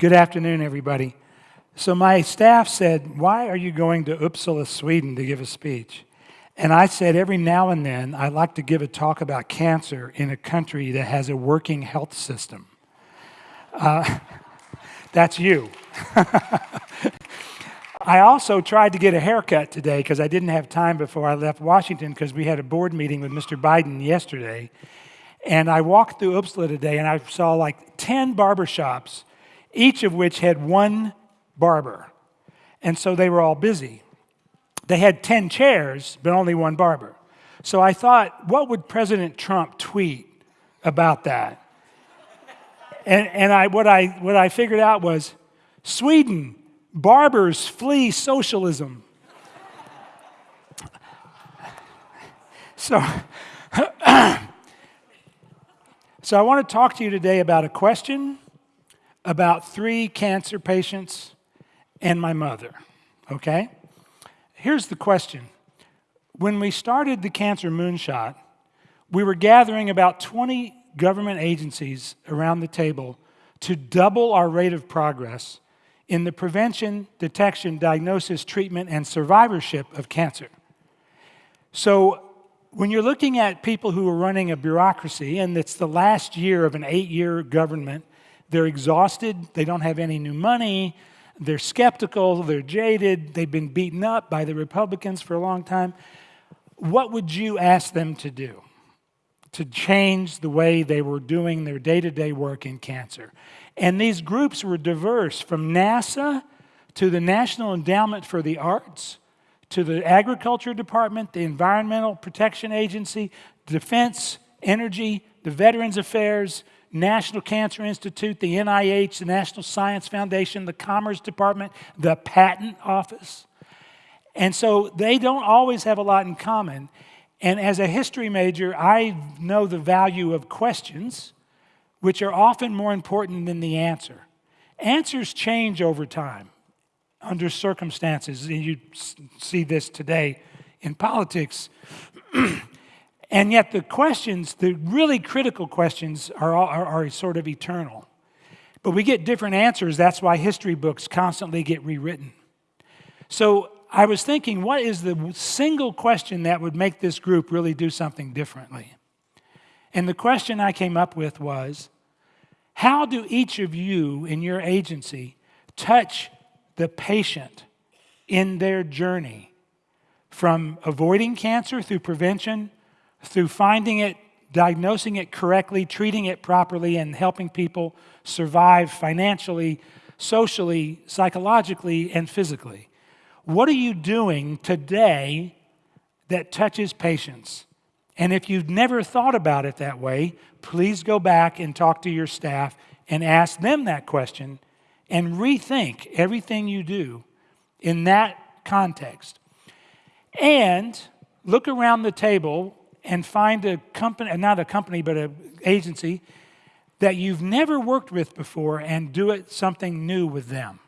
Good afternoon, everybody. So, my staff said, Why are you going to Uppsala, Sweden to give a speech? And I said, Every now and then, I like to give a talk about cancer in a country that has a working health system. Uh, that's you. I also tried to get a haircut today because I didn't have time before I left Washington because we had a board meeting with Mr. Biden yesterday. And I walked through Uppsala today and I saw like 10 barbershops, each of which had one barber. And so they were all busy. They had 10 chairs, but only one barber. So I thought, what would President Trump tweet about that? And, and I, what, I, what I figured out was Sweden, barbers flee socialism. So, so I want to talk to you today about a question about three cancer patients and my mother, okay? Here's the question. When we started the Cancer Moonshot, we were gathering about 20 government agencies around the table to double our rate of progress in the prevention, detection, diagnosis, treatment, and survivorship of cancer. So, when you're looking at people who are running a bureaucracy, and it's the last year of an eight year government, they're exhausted, they don't have any new money, they're skeptical, they're jaded, they've been beaten up by the Republicans for a long time. What would you ask them to do? to change the way they were doing their day to day work in cancer. And these groups were diverse from NASA to the National Endowment for the Arts to the Agriculture Department, the Environmental Protection Agency, Defense, Energy, the Veterans Affairs, National Cancer Institute, the NIH, the National Science Foundation, the Commerce Department, the Patent Office. And so they don't always have a lot in common. And as a history major, I know the value of questions, which are often more important than the answer. Answers change over time under circumstances, and you see this today in politics. and yet, the questions, the really critical questions, are, are, are sort of eternal. But we get different answers. That's why history books constantly get rewritten. So, I was thinking, what is the single question that would make this group really do something differently? And the question I came up with was how do each of you in your agency touch the patient in their journey from avoiding cancer through prevention, through finding it, diagnosing it correctly, treating it properly, and helping people survive financially, socially, psychologically, and physically? What are you doing today that touches patients? And if you've never thought about it that way, please go back and talk to your staff and ask them that question and rethink everything you do in that context. And look around the table and find a company, uh, not a company, but an agency that you've never worked with before and do it something new with them.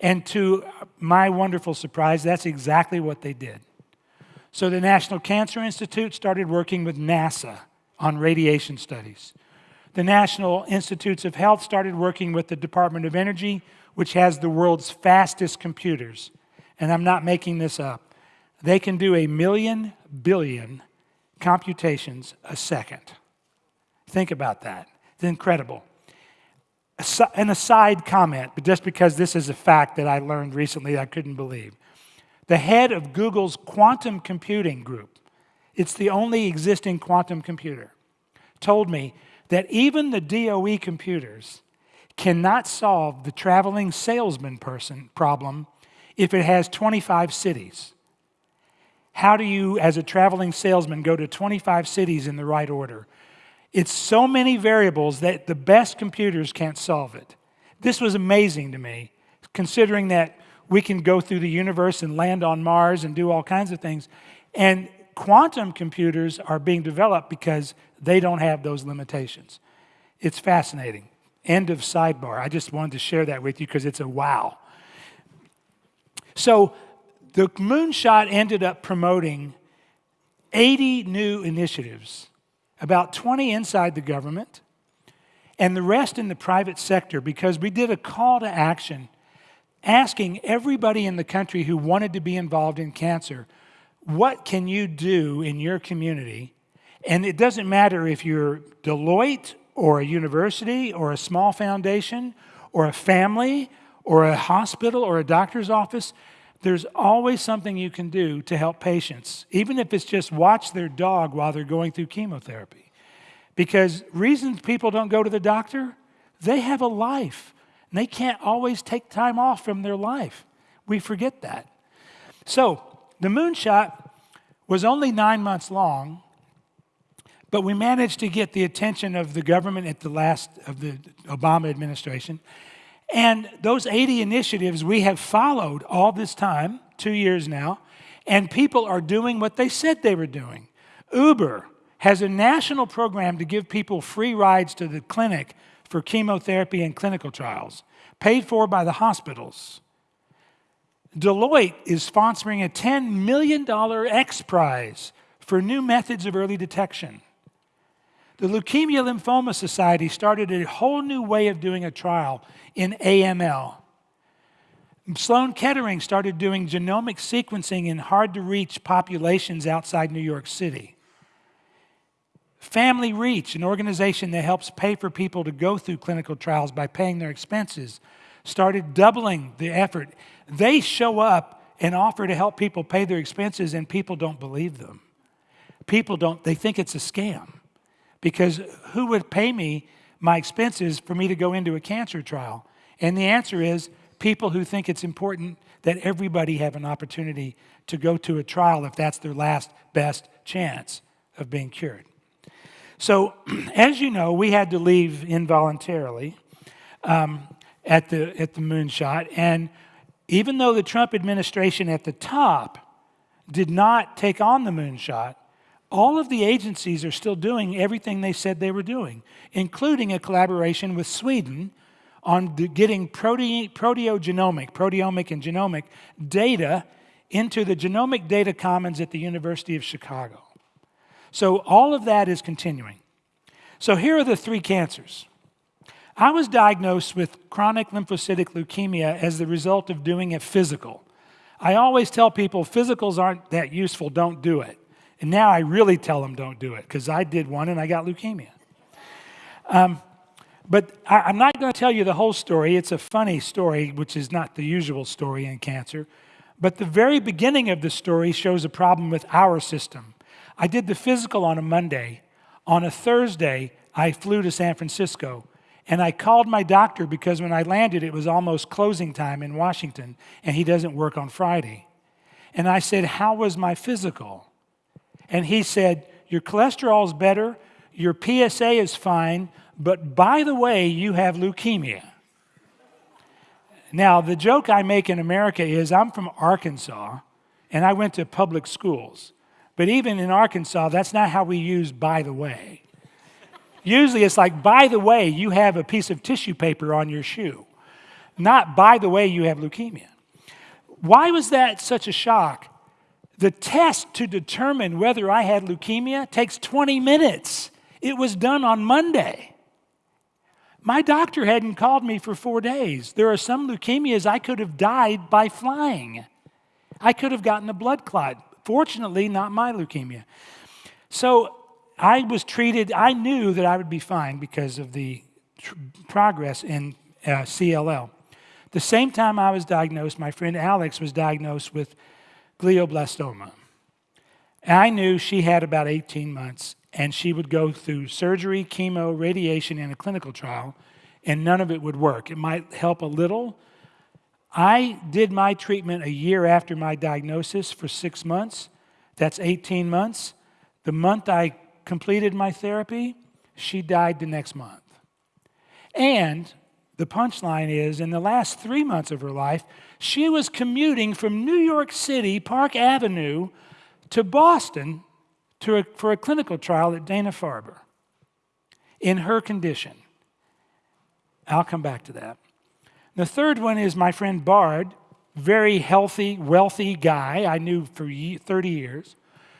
And to my wonderful surprise, that's exactly what they did. So the National Cancer Institute started working with NASA on radiation studies. The National Institutes of Health started working with the Department of Energy, which has the world's fastest computers. And I'm not making this up. They can do a million billion computations a second. Think about that. It's incredible an aside comment, but just because this is a fact that I learned recently I couldn't believe. The head of Google's quantum computing group, it's the only existing quantum computer, told me that even the DOE computers cannot solve the traveling salesman person problem if it has 25 cities. How do you, as a traveling salesman, go to 25 cities in the right order? It's so many variables that the best computers can't solve it. This was amazing to me, considering that we can go through the universe and land on Mars and do all kinds of things. And quantum computers are being developed because they don't have those limitations. It's fascinating. End of sidebar. I just wanted to share that with you because it's a wow. So the moonshot ended up promoting 80 new initiatives about 20 inside the government, and the rest in the private sector because we did a call to action asking everybody in the country who wanted to be involved in cancer, what can you do in your community? And it doesn't matter if you're Deloitte or a university or a small foundation or a family or a hospital or a doctor's office, there's always something you can do to help patients, even if it's just watch their dog while they're going through chemotherapy. Because reasons people don't go to the doctor, they have a life. And they can't always take time off from their life. We forget that. So, the moonshot was only nine months long, but we managed to get the attention of the government at the last of the Obama administration. And those 80 initiatives we have followed all this time, two years now, and people are doing what they said they were doing. Uber has a national program to give people free rides to the clinic for chemotherapy and clinical trials, paid for by the hospitals. Deloitte is sponsoring a $10 million X Prize for new methods of early detection. The Leukemia Lymphoma Society started a whole new way of doing a trial in AML. Sloan Kettering started doing genomic sequencing in hard to reach populations outside New York City. Family Reach, an organization that helps pay for people to go through clinical trials by paying their expenses, started doubling the effort. They show up and offer to help people pay their expenses, and people don't believe them. People don't, they think it's a scam. Because who would pay me my expenses for me to go into a cancer trial? And the answer is people who think it's important that everybody have an opportunity to go to a trial if that's their last best chance of being cured. So, as you know, we had to leave involuntarily um, at, the, at the moonshot. And even though the Trump administration at the top did not take on the moonshot, all of the agencies are still doing everything they said they were doing, including a collaboration with Sweden on getting prote proteogenomic, proteomic and genomic data into the Genomic Data Commons at the University of Chicago. So all of that is continuing. So here are the three cancers. I was diagnosed with chronic lymphocytic leukemia as the result of doing a physical. I always tell people physicals aren't that useful, don't do it. And now I really tell them don't do it because I did one and I got leukemia. Um, but I, am not going to tell you the whole story. It's a funny story, which is not the usual story in cancer. But the very beginning of the story shows a problem with our system. I did the physical on a Monday. On a Thursday, I flew to San Francisco. And I called my doctor because when I landed, it was almost closing time in Washington, and he doesn't work on Friday. And I said, How was my physical? And he said, Your cholesterol is better, your PSA is fine, but by the way, you have leukemia. Now, the joke I make in America is I'm from Arkansas and I went to public schools. But even in Arkansas, that's not how we use by the way. Usually it's like, by the way, you have a piece of tissue paper on your shoe. Not by the way, you have leukemia. Why was that such a shock? The test to determine whether I had leukemia takes 20 minutes. It was done on Monday. My doctor hadn't called me for four days. There are some leukemias I could have died by flying. I could have gotten a blood clot. Fortunately, not my leukemia. So I was treated, I knew that I would be fine because of the progress in uh, CLL. The same time I was diagnosed, my friend Alex was diagnosed with glioblastoma. I knew she had about 18 months, and she would go through surgery, chemo, radiation, and a clinical trial, and none of it would work. It might help a little. I did my treatment a year after my diagnosis for six months. That's 18 months. The month I completed my therapy, she died the next month. And the punchline is in the last three months of her life, she was commuting from New York City, Park Avenue, to Boston to a, for a clinical trial at Dana Farber in her condition. I'll come back to that. The third one is my friend Bard, very healthy, wealthy guy I knew for 30 years,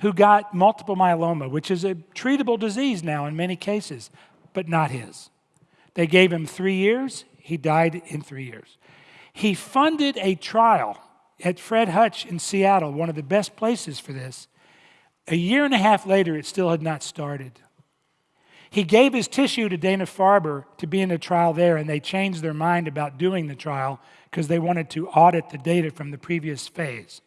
who got multiple myeloma, which is a treatable disease now in many cases, but not his. They gave him three years. He died in three years. He funded a trial at Fred Hutch in Seattle, one of the best places for this. A year and a half later, it still had not started. He gave his tissue to Dana Farber to be in a trial there, and they changed their mind about doing the trial because they wanted to audit the data from the previous phase.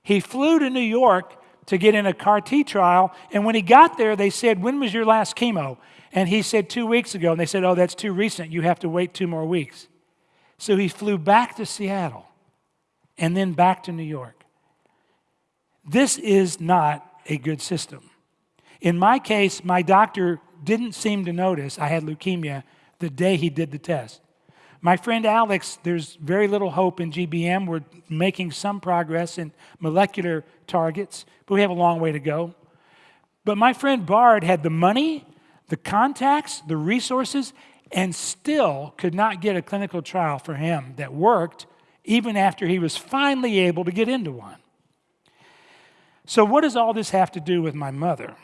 He flew to New York to get in a CAR T trial, and when he got there, they said, When was your last chemo? And he said, Two weeks ago. And they said, Oh, that's too recent. You have to wait two more weeks. So he flew back to Seattle and then back to New York. This is not a good system. In my case, my doctor didn't seem to notice I had leukemia the day he did the test. My friend Alex, there's very little hope in GBM. We're making some progress in molecular targets, but we have a long way to go. But my friend Bard had the money, the contacts, the resources, and still could not get a clinical trial for him that worked even after he was finally able to get into one. So, what does all this have to do with my mother?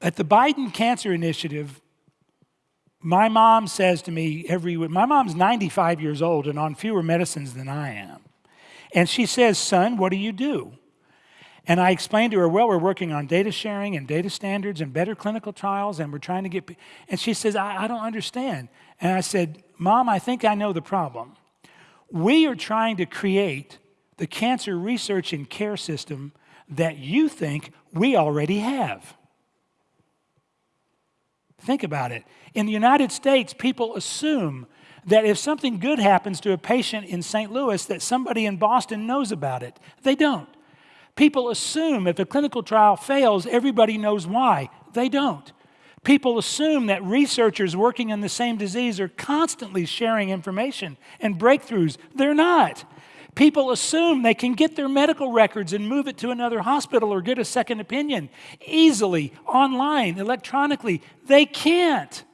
At the Biden Cancer Initiative, my mom says to me every week, my mom's 95 years old and on fewer medicines than I am. And she says, Son, what do you do? And I explained to her, Well, we're working on data sharing and data standards and better clinical trials, and we're trying to get. And she says, I, I don't understand. And I said, Mom, I think I know the problem. We are trying to create the cancer research and care system that you think we already have. Think about it. In the United States, people assume that if something good happens to a patient in St. Louis, that somebody in Boston knows about it. They don't. People assume if a clinical trial fails, everybody knows why. They don't. People assume that researchers working on the same disease are constantly sharing information and breakthroughs. They're not. People assume they can get their medical records and move it to another hospital or get a second opinion easily, online, electronically. They can't.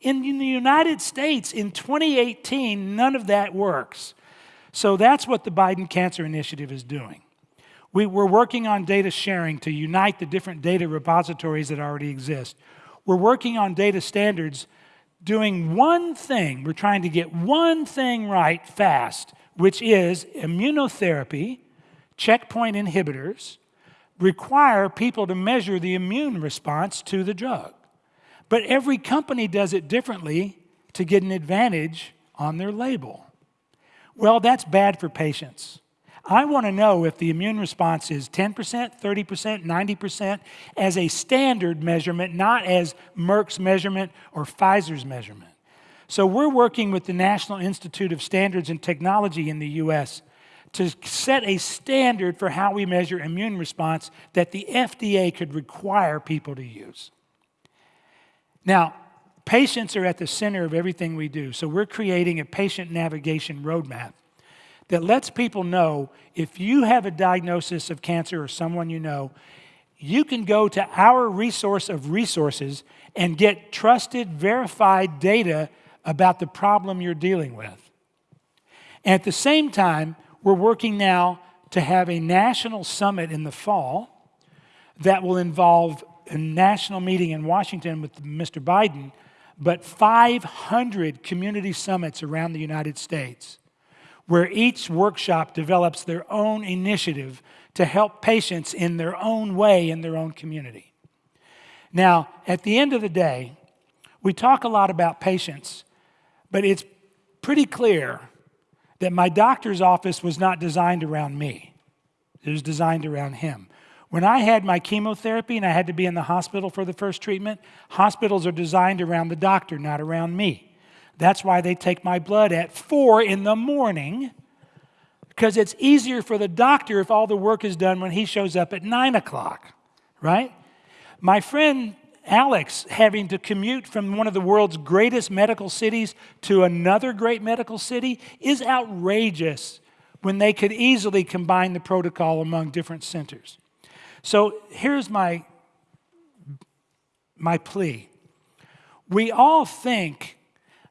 In, the United States in 2018, none of that works. So that's what the Biden Cancer Initiative is doing. We, we're working on data sharing to unite the different data repositories that already exist. We're working on data standards, doing one thing. We're trying to get one thing right fast which is immunotherapy, checkpoint inhibitors, require people to measure the immune response to the drug. But every company does it differently to get an advantage on their label. Well, that's bad for patients. I want to know if the immune response is 10%, 30%, 90% as a standard measurement, not as Merck's measurement or Pfizer's measurement. So we're working with the National Institute of Standards and Technology in the US to set a standard for how we measure immune response that the FDA could require people to use. Now, patients are at the center of everything we do, so we're creating a patient navigation roadmap that lets people know if you have a diagnosis of cancer or someone you know, you can go to our resource of resources and get trusted, verified data about the problem you're dealing with. And at the same time, we're working now to have a national summit in the fall that will involve a national meeting in Washington with Mr. Biden, but 500 community summits around the United States, where each workshop develops their own initiative to help patients in their own way in their own community. Now, at the end of the day, we talk a lot about patients, but it's pretty clear that my doctor's office was not designed around me, it was designed around him. When I had my chemotherapy and I had to be in the hospital for the first treatment, hospitals are designed around the doctor, not around me. That's why they take my blood at four in the morning, because it's easier for the doctor if all the work is done when he shows up at nine o'clock, right? My friend Alex having to commute from one of the world's greatest medical cities to another great medical city is outrageous when they could easily combine the protocol among different centers. So here's my, my plea. We all think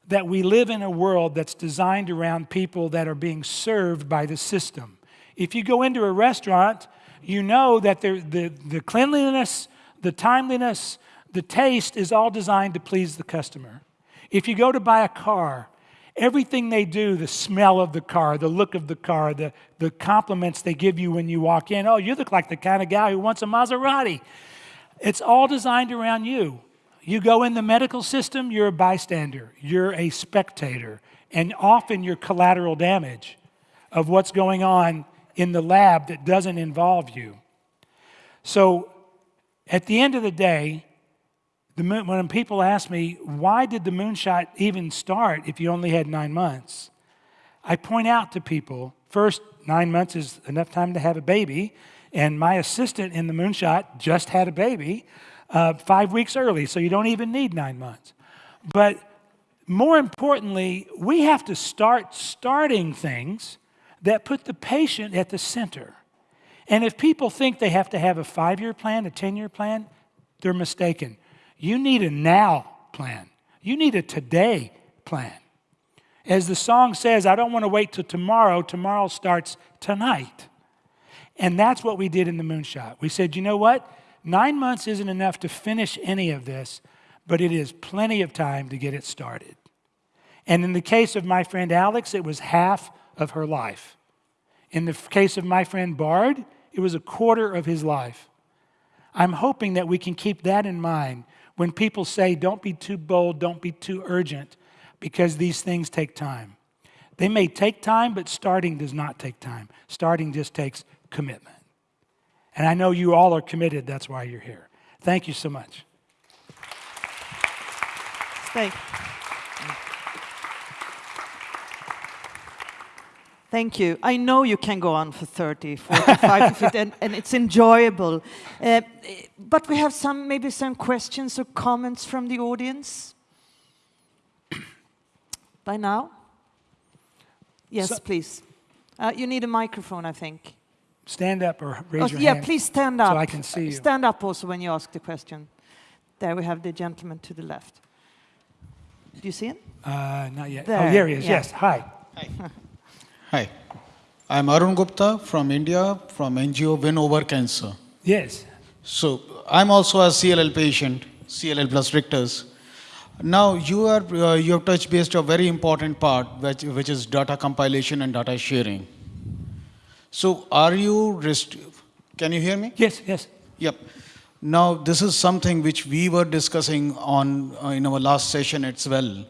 that we live in a world that's designed around people that are being served by the system. If you go into a restaurant, you know that the, the cleanliness, the timeliness, the taste is all designed to please the customer. If you go to buy a car, everything they do, the smell of the car, the look of the car, the, the compliments they give you when you walk in, oh, you look like the kind of guy who wants a Maserati. It's all designed around you. You go in the medical system, you're a bystander, you're a spectator, and often you're collateral damage of what's going on in the lab that doesn't involve you. So at the end of the day, the moon, when people ask me, why did the moonshot even start if you only had nine months? I point out to people, first, nine months is enough time to have a baby, and my assistant in the moonshot just had a baby uh, five weeks early, so you don't even need nine months. But more importantly, we have to start starting things that put the patient at the center. And if people think they have to have a five year plan, a 10 year plan, they're mistaken. You need a now plan, you need a today plan. As the song says, I don't want to wait till tomorrow, tomorrow starts tonight. And that's what we did in the moonshot. We said, you know what? Nine months isn't enough to finish any of this, but it is plenty of time to get it started. And in the case of my friend Alex, it was half of her life. In the case of my friend Bard, it was a quarter of his life. I'm hoping that we can keep that in mind when people say, don't be too bold, don't be too urgent, because these things take time. They may take time, but starting does not take time. Starting just takes commitment. And I know you all are committed, that's why you're here. Thank you so much. Thank Thank you. I know you can go on for 30, 45, 50, and, and, it's enjoyable. Uh, but we have some, maybe some questions or comments from the audience. By now? Yes, so, please. Uh, you need a microphone, I think. Stand up or raise oh, your yeah, hand. Yeah, please stand up. So I can see you. Stand up also when you ask the question. There we have the gentleman to the left. Do you see him? Uh, not yet. There. Oh, there he is. Yeah. Yes. Hi. Hi. Hi, I'm Arun Gupta from India, from NGO Win Over Cancer. Yes. So I'm also a CLL patient, CLL plus Richter's. Now you are uh, you have touched based a very important part, which, which is data compilation and data sharing. So are you can you hear me? Yes, yes. Yep. Now this is something which we were discussing on uh, in our last session as well.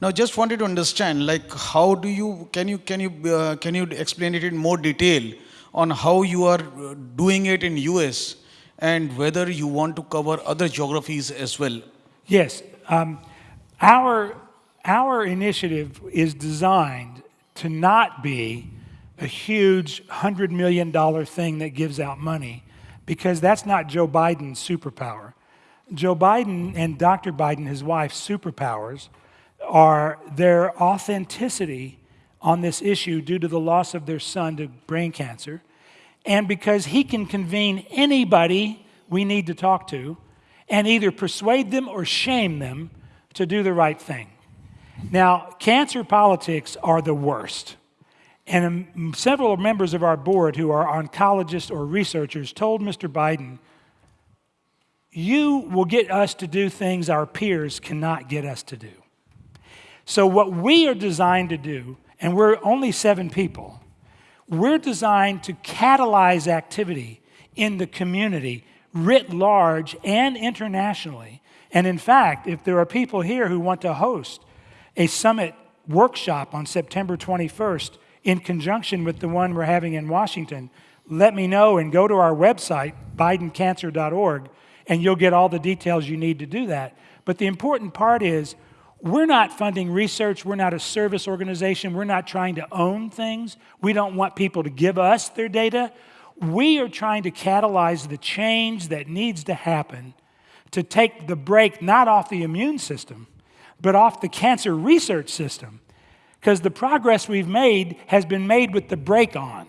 Now, just wanted to understand, like, how do you, can you, can you, uh, can you explain it in more detail on how you are uh, doing it in US and whether you want to cover other geographies as well? Yes. Um, our, our initiative is designed to not be a huge $100 million thing that gives out money because that's not Joe Biden's superpower. Joe Biden and Dr. Biden, his wife's superpowers, are their authenticity on this issue due to the loss of their son to brain cancer, and because he can convene anybody we need to talk to and either persuade them or shame them to do the right thing. Now, cancer politics are the worst. And um, several members of our board who are oncologists or researchers told Mr. Biden, You will get us to do things our peers cannot get us to do. So, what we are designed to do, and we're only seven people, we're designed to catalyze activity in the community writ large and internationally. And in fact, if there are people here who want to host a summit workshop on September 21st in conjunction with the one we're having in Washington, let me know and go to our website, bidencancer.org, and you'll get all the details you need to do that. But the important part is we're not funding research. We're not a service organization. We're not trying to own things. We don't want people to give us their data. We are trying to catalyze the change that needs to happen to take the brake not off the immune system, but off the cancer research system. Because the progress we've made has been made with the brake on.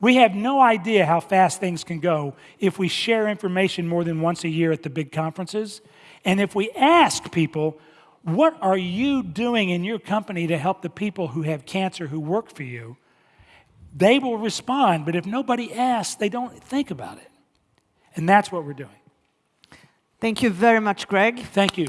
We have no idea how fast things can go if we share information more than once a year at the big conferences. And if we ask people, what are you doing in your company to help the people who have cancer who work for you? They will respond, but if nobody asks, they don't think about it. And that's what we're doing. Thank you very much, Greg. Thank you.